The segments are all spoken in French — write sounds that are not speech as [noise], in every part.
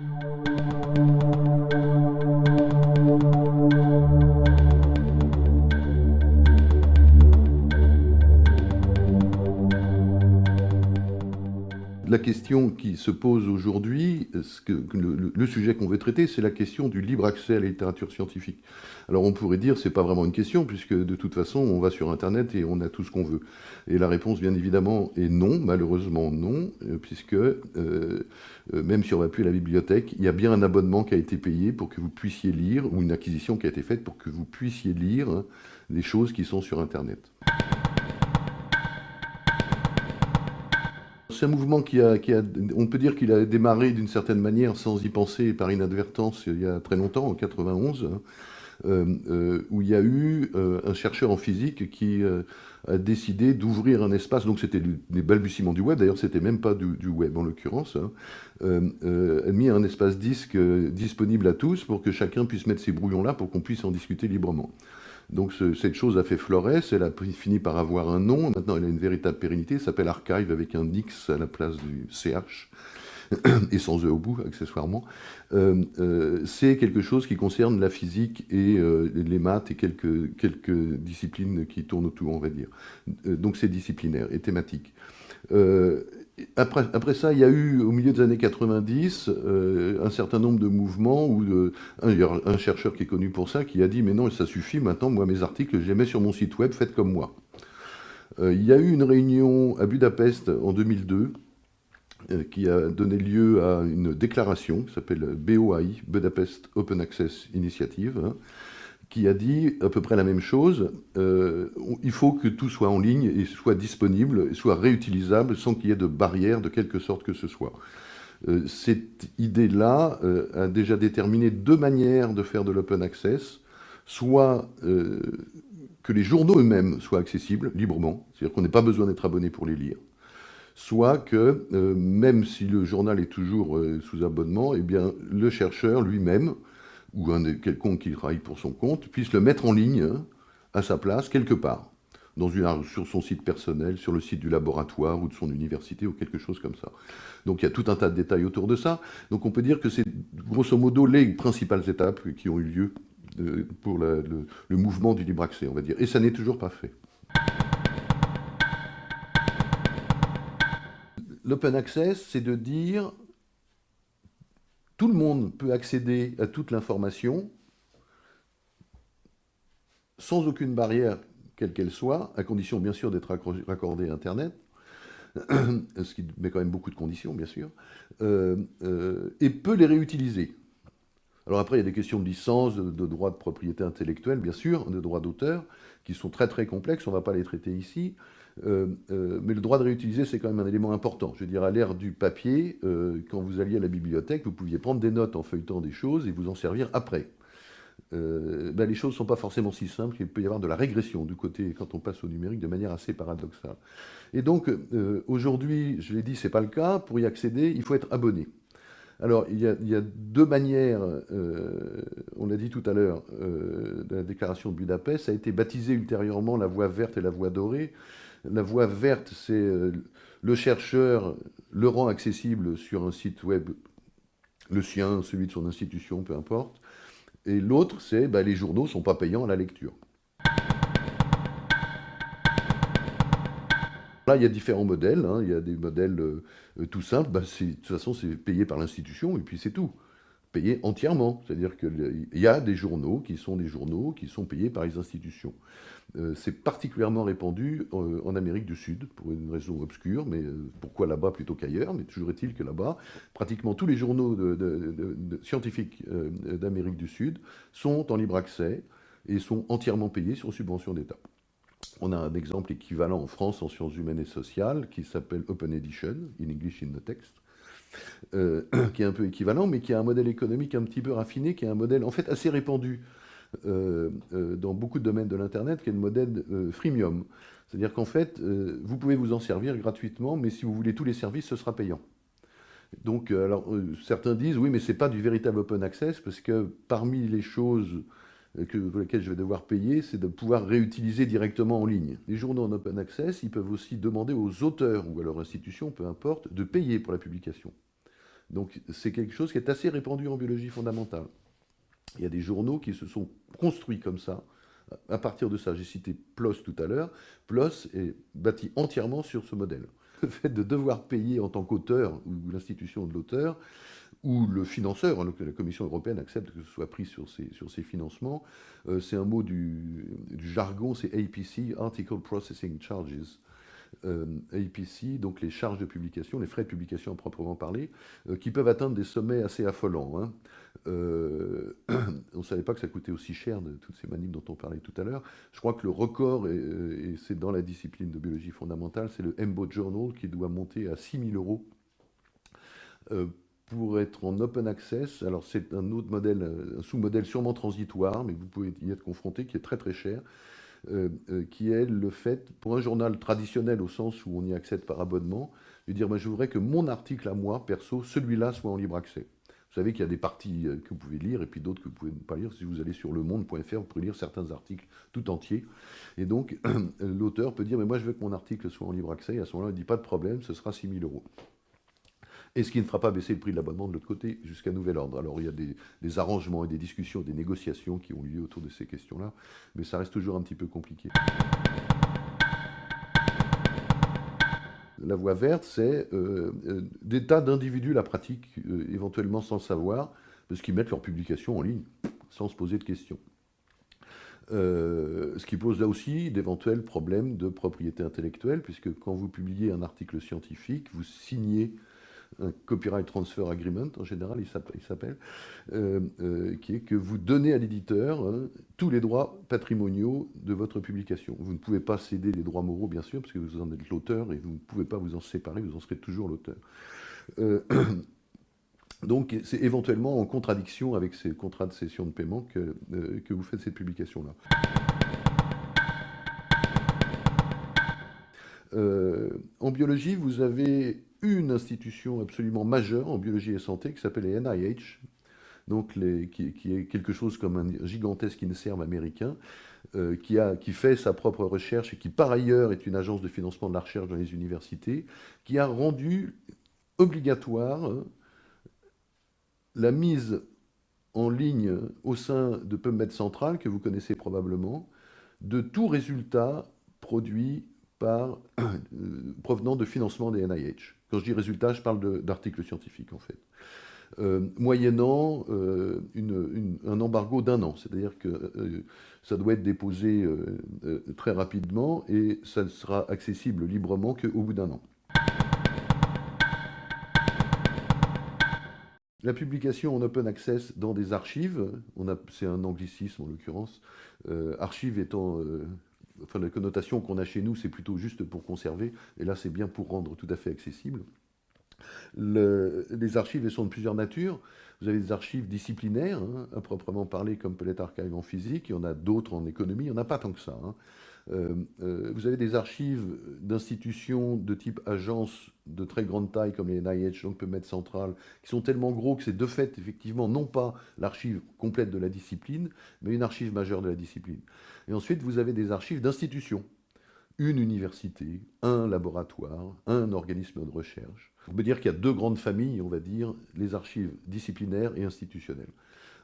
Música La question qui se pose aujourd'hui, le, sujet qu'on veut traiter, c'est la question du libre accès à la littérature scientifique. Alors on pourrait dire c'est pas vraiment une question, puisque de toute façon on va sur Internet et on a tout ce qu'on veut. Et la réponse bien évidemment est non, malheureusement non, euh, puisque euh, euh, même si on va plus à la bibliothèque, il y a bien un abonnement qui a été payé pour que vous puissiez lire, ou une acquisition qui a été faite pour que vous puissiez lire hein, des choses qui sont sur Internet. C'est un mouvement qui a, on peut dire qu'il a démarré d'une certaine manière sans y penser par inadvertance il y a très longtemps, en 91, hein, euh, euh, où il y a eu euh, un chercheur en physique qui a décidé d'ouvrir un espace, donc c'était les balbutiements du web, d'ailleurs c'était même pas du, web en l'occurrence, hein, mis un espace disque disponible à tous pour que chacun puisse mettre ses brouillons là pour qu'on puisse en discuter librement. Donc cette chose a fait florès, elle a fini par avoir un nom, maintenant elle a une véritable pérennité, elle s'appelle Archive avec un X à la place du CH, [clears throat] et sans E au bout, accessoirement. Euh, euh, c'est quelque chose qui concerne la physique et euh, les maths et quelques, quelques disciplines qui tournent autour, on va dire. donc c'est disciplinaire et thématique. Après, ça, il y a eu, au milieu des années 90, un certain nombre de mouvements où un, il y a un chercheur qui est connu pour ça qui a dit « Mais non, ça suffit, maintenant, moi, mes articles, je les mets sur mon site web, faites comme moi. il y a eu une réunion à Budapest en 2002 qui a donné lieu à une déclaration qui s'appelle BOAI, Budapest Open Access Initiative, hein, qui a dit à peu près la même chose. Euh, il faut que tout soit en ligne et soit disponible, et soit réutilisable sans qu'il y ait de barrière de quelque sorte que ce soit. Euh, cette idée-là euh, a déjà déterminé deux manières de faire de l'open access, soit que les journaux eux-mêmes soient accessibles librement, c'est-à-dire qu'on n'ait pas besoin d'être abonné pour les lire, soit que, même si le journal est toujours sous abonnement, eh bien, le chercheur lui-même ou un quelconque qui travaille pour son compte, puisse le mettre en ligne hein, à sa place quelque part, dans une, sur son site personnel, sur le site du laboratoire ou de son université ou quelque chose comme ça. Donc il y a tout un tas de détails autour de ça. Donc on peut dire que c'est grosso modo les principales étapes qui ont eu lieu euh, pour le, le mouvement du libre accès, on va dire. Et ça n'est toujours pas fait. L'open access, c'est de dire tout le monde peut accéder à toute l'information sans aucune barrière, quelle qu'elle soit, à condition bien sûr d'être raccordé à Internet, [clears throat] ce qui met quand même beaucoup de conditions, bien sûr, euh, euh, et peut les réutiliser. Alors après, il y a des questions de licence, de, de droit de propriété intellectuelle, bien sûr, de droit d'auteur, qui sont très très complexes, on ne va pas les traiter ici. Euh, euh, mais le droit de réutiliser, c'est quand même un élément important. Je veux dire, à l'ère du papier, euh, quand vous alliez à la bibliothèque, vous pouviez prendre des notes en feuilletant des choses et vous en servir après. Ben, les choses ne sont pas forcément si simples, il peut y avoir de la régression du côté, quand on passe au numérique, de manière assez paradoxale. Et donc, aujourd'hui, je l'ai dit, ce n'est pas le cas, pour y accéder, il faut être abonné. Alors, il y a, deux manières, on l'a dit tout à l'heure, de la déclaration de Budapest, ça a été baptisé ultérieurement la voie verte et la voie dorée. La voie verte, c'est euh, le chercheur le rend accessible sur un site web, le sien, celui de son institution, peu importe. Et l'autre, c'est bah, les journaux ne sont pas payants à la lecture. Là, il y a différents modèles. Hein. Il y a des modèles euh, tout simples. Bah, de toute façon, c'est payé par l'institution et puis c'est tout. Payé entièrement. C'est-à-dire qu'il y a des journaux qui sont des journaux qui sont payés par les institutions. Euh, c'est particulièrement répandu euh, en Amérique du Sud, pour une raison obscure, mais euh, pourquoi là-bas plutôt qu'ailleurs? Mais toujours est-il que là-bas, pratiquement tous les journaux scientifiques d'Amérique du Sud sont en libre accès et sont entièrement payés sur subvention d'État. On a un exemple équivalent en France en sciences humaines et sociales qui s'appelle Open Edition, in English in the text, [clears throat] qui est un peu équivalent, mais qui a un modèle économique un petit peu raffiné, qui est un modèle en fait assez répandu euh, euh, dans beaucoup de domaines de l'Internet, qui est le modèle euh, freemium. C'est-à-dire qu'en fait, vous pouvez vous en servir gratuitement, mais si vous voulez tous les services, ce sera payant. Donc, alors, certains disent, oui, mais ce n'est pas du véritable open access, parce que parmi les choses que, pour lesquelles je vais devoir payer, c'est de pouvoir réutiliser directement en ligne. Les journaux en open access, ils peuvent aussi demander aux auteurs ou à leur institution, peu importe, de payer pour la publication. Donc c'est quelque chose qui est assez répandu en biologie fondamentale. Il y a des journaux qui se sont construits comme ça. À partir de ça, j'ai cité PLOS tout à l'heure. PLOS est bâti entièrement sur ce modèle. Le fait de devoir payer en tant qu'auteur, ou l'institution de l'auteur, ou le financeur, hein, la Commission européenne accepte que ce soit pris sur ces, sur financements, euh, c'est un mot du, jargon, c'est APC, Article Processing Charges. Euh, APC, donc les charges de publication, les frais de publication à proprement parler, euh, qui peuvent atteindre des sommets assez affolants. Hein. [clears throat] On ne savait pas que ça coûtait aussi cher de toutes ces manips dont on parlait tout à l'heure. Je crois que le record, et, c'est dans la discipline de biologie fondamentale, c'est le EMBO Journal qui doit monter à 6 000 euros pour être en open access. Alors c'est un autre modèle, un sous-modèle sûrement transitoire, mais vous pouvez y être confronté, qui est très très cher. Euh, euh, qui est le fait, pour un journal traditionnel au sens où on y accède par abonnement, de dire je voudrais que mon article à moi, perso, celui-là soit en libre accès. Vous savez qu'il y a des parties euh, que vous pouvez lire et puis d'autres que vous ne pouvez pas lire. Si vous allez sur lemonde.fr, vous pouvez lire certains articles tout entiers. Et donc, [clears throat] l'auteur peut dire, mais moi je veux que mon article soit en libre accès. Et à ce moment-là, il dit, pas de problème, ce sera 6 000 euros et ce qui ne fera pas baisser le prix de l'abonnement de l'autre côté jusqu'à nouvel ordre. Alors il y a des, arrangements et des discussions, des négociations qui ont lieu autour de ces questions-là, mais ça reste toujours un petit peu compliqué. La voie verte, c'est euh, euh, des tas d'individus la pratiquent euh, éventuellement sans le savoir, parce qu'ils mettent leur publication en ligne sans se poser de questions. ce qui pose là aussi d'éventuels problèmes de propriété intellectuelle, puisque quand vous publiez un article scientifique, vous signez un copyright transfer agreement, en général, il s'appelle, euh, euh, qui est que vous donnez à l'éditeur hein, tous les droits patrimoniaux de votre publication. Vous ne pouvez pas céder les droits moraux, bien sûr, parce que vous en êtes l'auteur et vous ne pouvez pas vous en séparer, vous en serez toujours l'auteur. Euh, [clears throat] donc, c'est éventuellement en contradiction avec ces contrats de cession de paiement que, que vous faites cette publication-là. en biologie, vous avez une institution absolument majeure en biologie et santé qui s'appelle les NIH, donc les, qui, est quelque chose comme un gigantesque INSERM américain, euh, qui, a, qui fait sa propre recherche et qui par ailleurs est une agence de financement de la recherche dans les universités, qui a rendu obligatoire hein, la mise en ligne au sein de PubMed Central, que vous connaissez probablement, de tout résultat produit euh, provenant de financement des NIH. Quand je dis résultat, je parle d'articles scientifiques, en fait. Euh, moyennant euh, un embargo d'un an. C'est-à-dire que ça doit être déposé très rapidement et ça ne sera accessible librement qu'au bout d'un an. La publication en open access dans des archives, c'est un anglicisme en l'occurrence, archives étant enfin la connotation qu'on a chez nous, c'est plutôt juste pour conserver, et là c'est bien pour rendre tout à fait accessible. les archives sont de plusieurs natures. Vous avez des archives disciplinaires, hein, à proprement parler, comme l'être Archive en physique, il y en a d'autres en économie, il n'y en a pas tant que ça. Hein. Euh, euh, vous avez des archives d'institutions de type agence de très grande taille comme les NIH, donc mettre Central, qui sont tellement gros que c'est de fait effectivement non pas l'archive complète de la discipline, mais une archive majeure de la discipline. Et ensuite vous avez des archives d'institutions, une université, un laboratoire, un organisme de recherche. On peut dire qu'il y a deux grandes familles, on va dire, les archives disciplinaires et institutionnelles.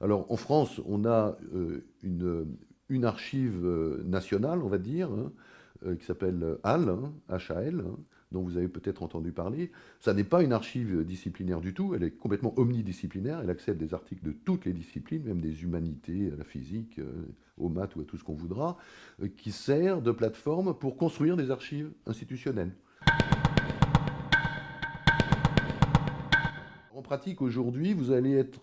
Alors en France, on a euh, une, une archive euh, nationale, on va dire, hein, euh, qui s'appelle HAL, HAL, hein, dont vous avez peut-être entendu parler. Ça n'est pas une archive disciplinaire du tout, elle est complètement omnidisciplinaire, elle accepte des articles de toutes les disciplines, même des humanités, à la physique, euh, aux maths ou à tout ce qu'on voudra, qui sert de plateforme pour construire des archives institutionnelles. En pratique, aujourd'hui, vous allez être,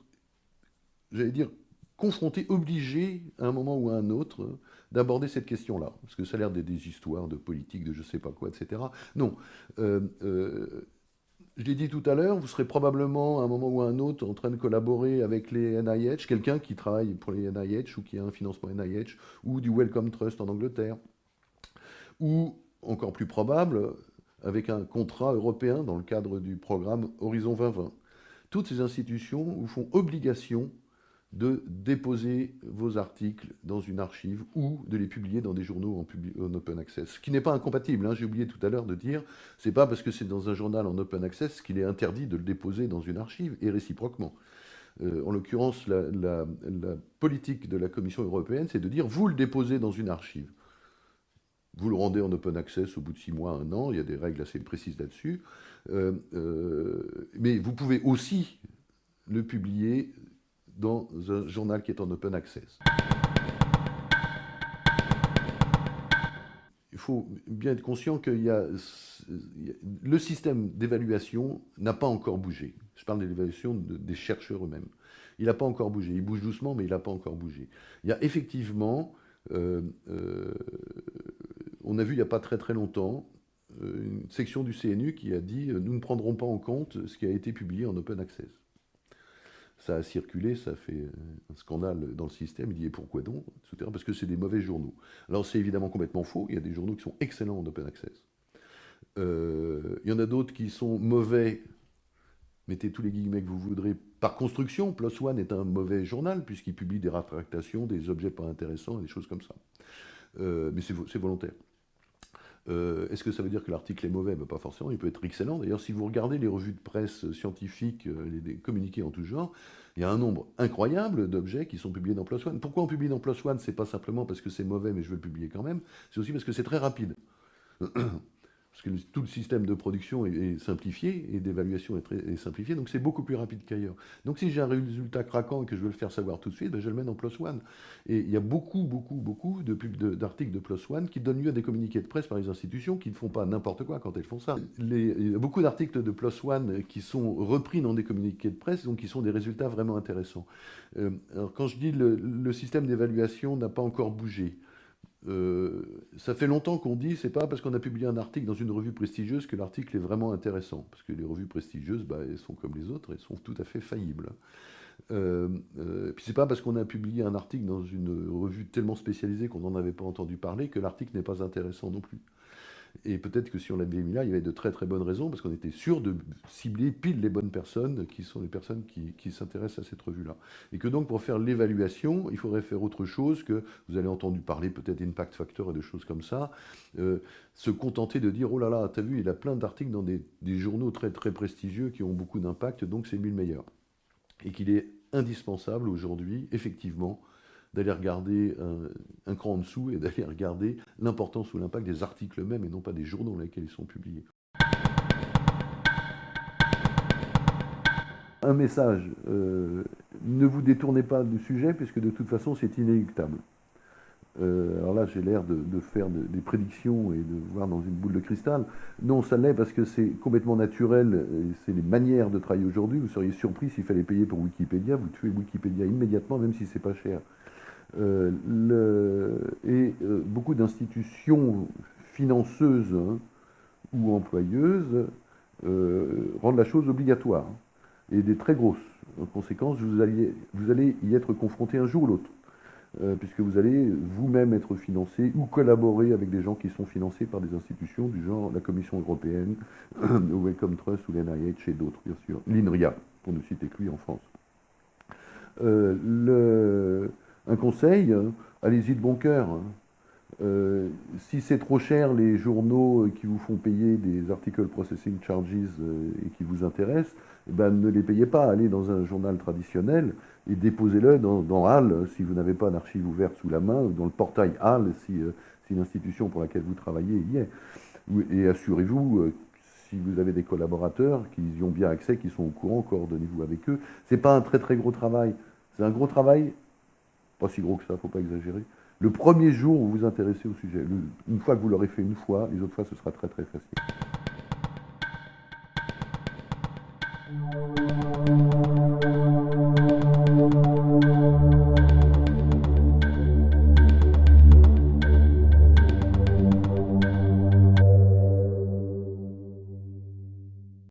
j'allais dire, confronté, obligé, à un moment ou à un autre, d'aborder cette question-là. Parce que ça a l'air des histoires de politique, de je sais pas quoi, etc. Non. Euh, euh, je l'ai dit tout à l'heure, vous serez probablement à un moment ou à un autre en train de collaborer avec les NIH, quelqu'un qui travaille pour les NIH ou qui a un financement NIH, ou du Wellcome Trust en Angleterre, ou, encore plus probable, avec un contrat européen dans le cadre du programme Horizon 2020. Toutes ces institutions vous font obligation de déposer vos articles dans une archive ou de les publier dans des journaux en, open access. Ce qui n'est pas incompatible, hein. j'ai oublié tout à l'heure de dire, c'est pas parce que c'est dans un journal en open access qu'il est interdit de le déposer dans une archive, et réciproquement. Euh, en l'occurrence, la, politique de la Commission européenne, c'est de dire, vous le déposez dans une archive. Vous le rendez en open access au bout de six mois, un an, il y a des règles assez précises là-dessus. Euh, euh, mais vous pouvez aussi le publier dans un journal qui est en open access. Il faut bien être conscient que le système d'évaluation n'a pas encore bougé. Je parle de l'évaluation des chercheurs eux-mêmes. Il n'a pas encore bougé. Il bouge doucement, mais il n'a pas encore bougé. Il y a effectivement, euh, euh, on a vu il n'y a pas très très longtemps, euh, une section du CNU qui a dit « nous ne prendrons pas en compte ce qui a été publié en open access » ça a circulé, ça a fait un scandale dans le système. Il dit, et pourquoi donc Parce que c'est des mauvais journaux. Alors c'est évidemment complètement faux, il y a des journaux qui sont excellents en open access. Euh, il y en a d'autres qui sont mauvais, mettez tous les guillemets que vous voudrez, par construction. PLOS ONE est un mauvais journal, puisqu'il publie des rétractations, des objets pas intéressants, des choses comme ça. Euh, mais c'est volontaire. Euh, est-ce que ça veut dire que l'article est mauvais? Ben, Pas forcément, il peut être excellent. D'ailleurs, si vous regardez les revues de presse scientifiques, euh, les, communiqués en tout genre, il y a un nombre incroyable d'objets qui sont publiés dans PLOS ONE. Pourquoi on publie dans PLOS ONE? C'est pas simplement parce que c'est mauvais, mais je veux le publier quand même. C'est aussi parce que c'est très rapide. [clears throat] parce que tout le système de production est, simplifié et d'évaluation est, simplifié, donc c'est beaucoup plus rapide qu'ailleurs. Donc si j'ai un résultat craquant et que je veux le faire savoir tout de suite, ben, je le mets dans PLOS ONE. Et il y a beaucoup, beaucoup, beaucoup d'articles de, de, PLOS ONE qui donnent lieu à des communiqués de presse par les institutions qui ne font pas n'importe quoi quand elles font ça. il y a beaucoup d'articles de PLOS ONE qui sont repris dans des communiqués de presse, donc qui sont des résultats vraiment intéressants. Euh, alors quand je dis le système d'évaluation n'a pas encore bougé, euh, ça fait longtemps qu'on dit, c'est pas parce qu'on a publié un article dans une revue prestigieuse que l'article est vraiment intéressant. Parce que les revues prestigieuses, bah, elles sont comme les autres, elles sont tout à fait faillibles. Euh, euh, puis c'est pas parce qu'on a publié un article dans une revue tellement spécialisée qu'on n'en avait pas entendu parler que l'article n'est pas intéressant non plus. Et peut-être que si on l'avait mis là, il y avait de très très bonnes raisons, parce qu'on était sûr de cibler pile les bonnes personnes, qui sont les personnes qui, s'intéressent à cette revue-là. Et que donc pour faire l'évaluation, il faudrait faire autre chose que, vous avez entendu parler peut-être d'impact factor et de choses comme ça, euh, se contenter de dire, oh là là, t'as vu, il a plein d'articles dans des, des, journaux très très prestigieux qui ont beaucoup d'impact, donc c'est lui le meilleur. Et qu'il est indispensable aujourd'hui, effectivement, d'aller regarder un, cran en dessous et [laughs] d'aller regarder l'importance ou l'impact des articles eux-mêmes et non pas des journaux dans lesquels ils sont publiés. Un message, euh, ne vous détournez pas du sujet puisque de toute façon c'est inéluctable. Euh, alors là, j'ai l'air de, faire des prédictions et de voir dans une boule de cristal. Non, ça l'est parce que c'est complètement naturel. C'est les manières de travailler aujourd'hui. Vous seriez surpris s'il fallait payer pour Wikipédia. Vous tuez Wikipédia immédiatement, même si c'est pas cher. Euh, et euh, beaucoup d'institutions financeuses hein, ou employeuses euh, rendent la chose obligatoire, et des très grosses. En conséquence, vous, vous allez y être confronté un jour ou l'autre, puisque vous allez vous-même être financé ou collaborer avec des gens qui sont financés par des institutions du genre la Commission européenne, [coughs] le Wellcome Trust ou l'NIH et d'autres, bien sûr, l'INRIA, pour ne citer que lui en France. Un conseil, hein. allez-y de bon cœur. Euh, si c'est trop cher, les journaux qui vous font payer des article processing charges euh, et qui vous intéressent, eh ben, ne les payez pas. Allez dans un journal traditionnel et déposez-le dans, HAL si vous n'avez pas d'archive ouverte sous la main, ou dans le portail HAL si, euh, si l'institution pour laquelle vous travaillez y est. Et assurez-vous, si vous avez des collaborateurs qui y ont bien accès, qui sont au courant, coordonnez-vous avec eux. C'est pas un très très gros travail. C'est un gros travail pas si gros que ça, faut pas exagérer. Le premier jour où vous vous intéressez au sujet, une fois que vous l'aurez fait une fois, les autres fois ce sera très très facile.